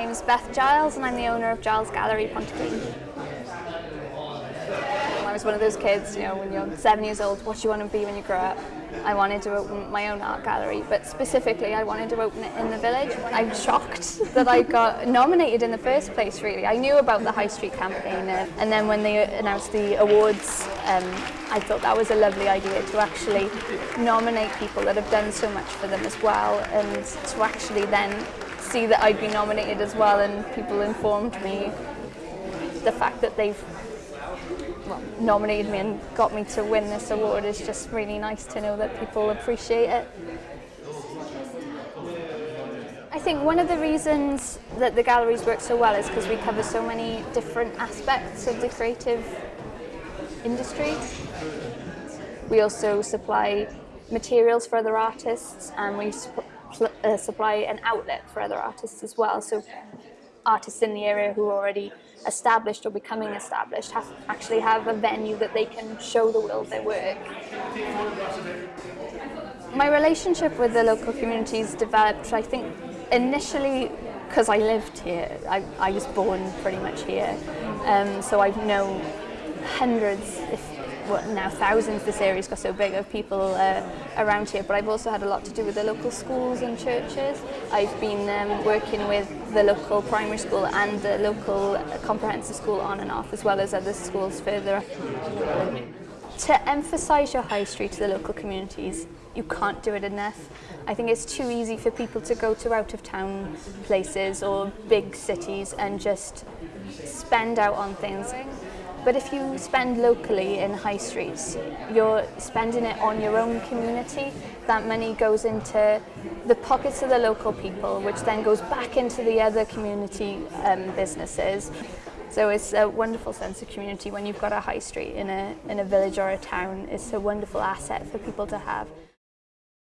name is Beth Giles and I'm the owner of Giles Gallery Pontyclun. I was one of those kids, you know, when you're seven years old, what do you want to be when you grow up? I wanted to open my own art gallery, but specifically I wanted to open it in the village. I'm shocked that I got nominated in the first place, really. I knew about the High Street campaign, and then when they announced the awards, um, I thought that was a lovely idea to actually nominate people that have done so much for them as well, and to actually then see that I'd been nominated as well, and people informed me the fact that they've well, nominated me and got me to win this award is just really nice to know that people appreciate it. I think one of the reasons that the galleries work so well is because we cover so many different aspects of the creative industry. We also supply materials for other artists and we uh, supply an outlet for other artists as well. So artists in the area who are already established or becoming established have actually have a venue that they can show the world their work. My relationship with the local communities developed, I think, initially because I lived here. I, I was born pretty much here, um, so I've known hundreds, if well, now thousands, this area's got so big, of people uh, around here, but I've also had a lot to do with the local schools and churches. I've been um, working with the local primary school and the local comprehensive school on and off, as well as other schools further up. To emphasise your high street to the local communities, you can't do it enough. I think it's too easy for people to go to out of town places or big cities and just spend out on things. But if you spend locally in high streets, you're spending it on your own community. That money goes into the pockets of the local people, which then goes back into the other community um, businesses. So it's a wonderful sense of community when you've got a high street in a, in a village or a town. It's a wonderful asset for people to have.